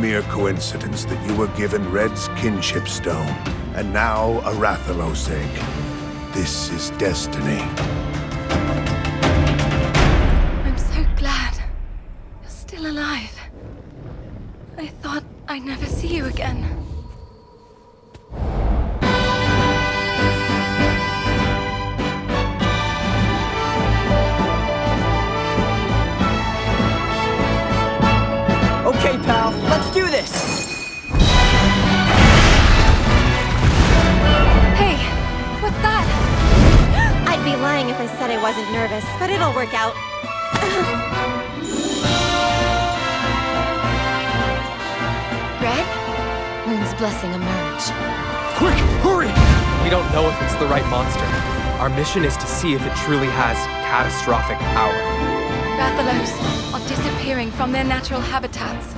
mere coincidence that you were given Red's kinship stone, and now a Rathalos egg. This is destiny. I'm so glad you're still alive. I thought I'd never see you again. If I said I wasn't nervous, but it'll work out. Red? Moon's blessing emerge. Quick, hurry! We don't know if it's the right monster. Our mission is to see if it truly has catastrophic power. Rathalos are disappearing from their natural habitats.